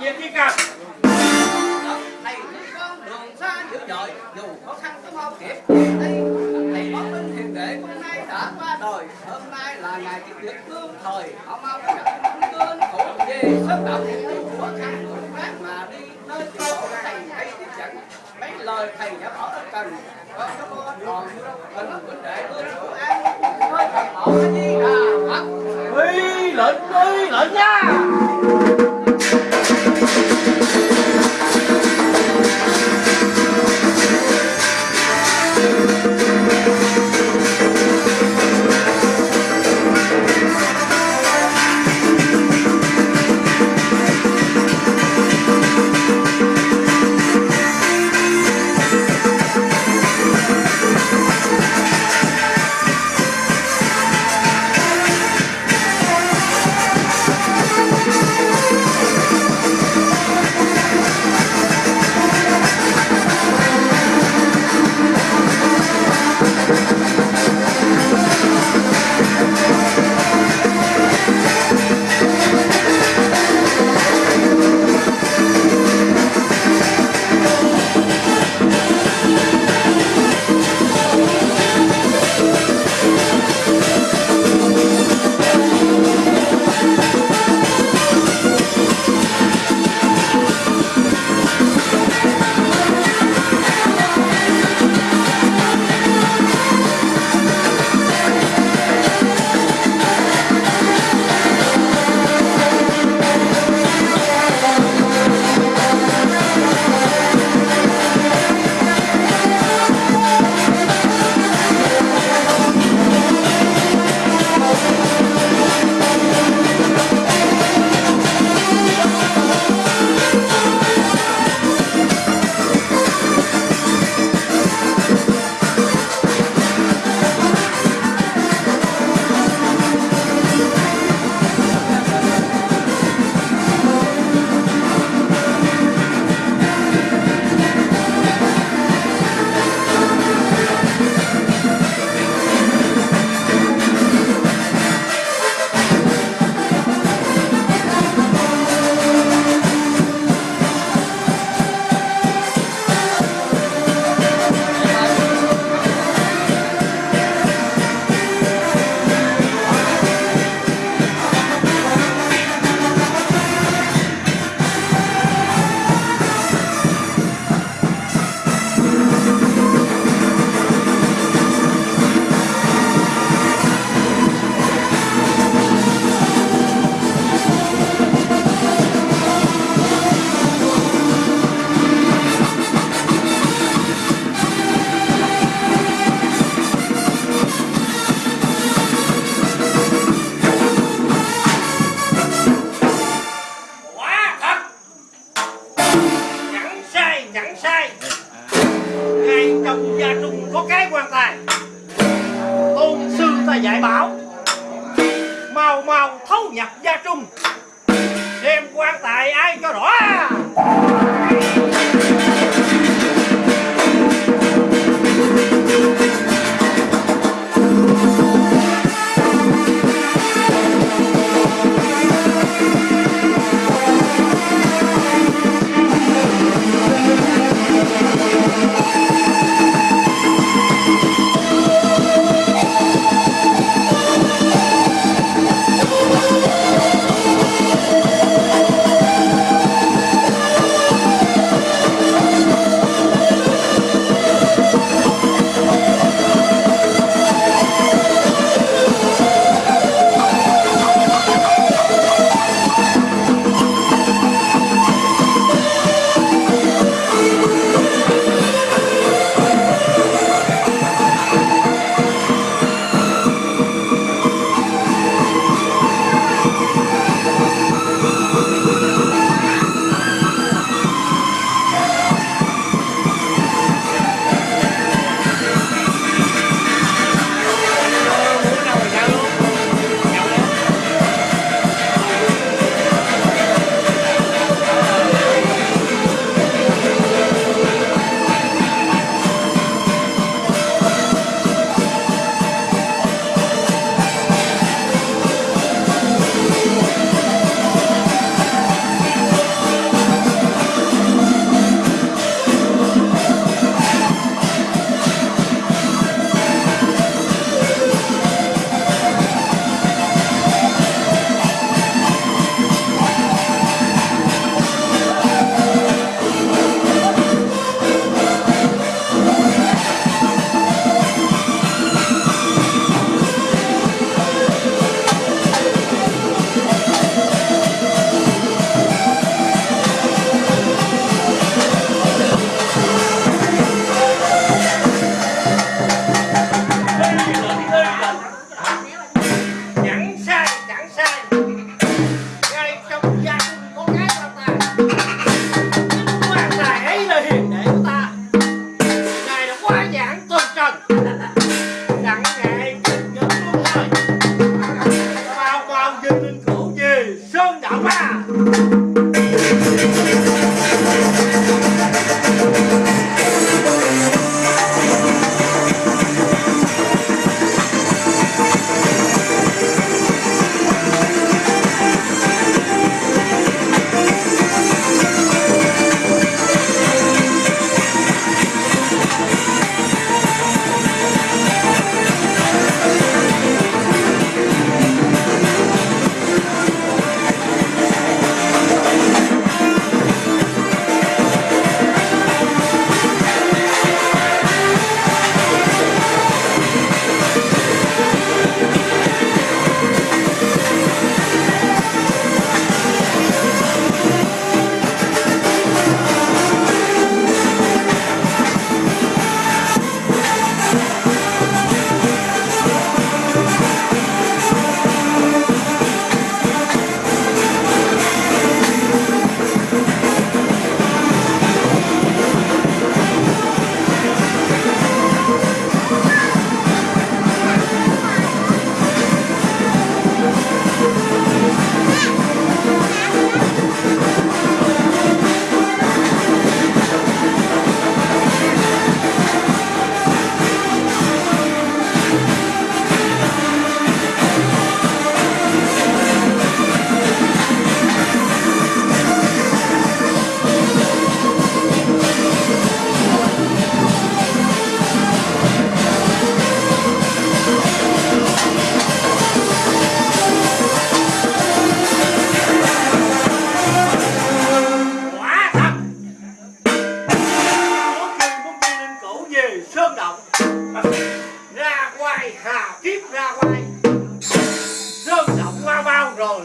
nhiệt đi cả thầy con đường xa dữ dội dù khó khăn cũng không kịp đi thầy bóng linh hiền đệ hôm nay đã qua đời hôm nay là ngày kỷ niệm tương thời họ mau gặp cơn khổ gì sớm đạo dù khó khăn cũng ráng mà đi nơi chỗ thầy hãy tiếp dẫn mấy lời thầy đã bỏ ân cần con có con còn mình cũng để luôn chỗ an thôi thầy bỏ cái gì à hả lệnh đi. lệnh có cái quan tài. Tôn sư ta dạy bảo, Mau mau thấu nhập gia trung. Đem quan tài ai cho rõ?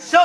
show.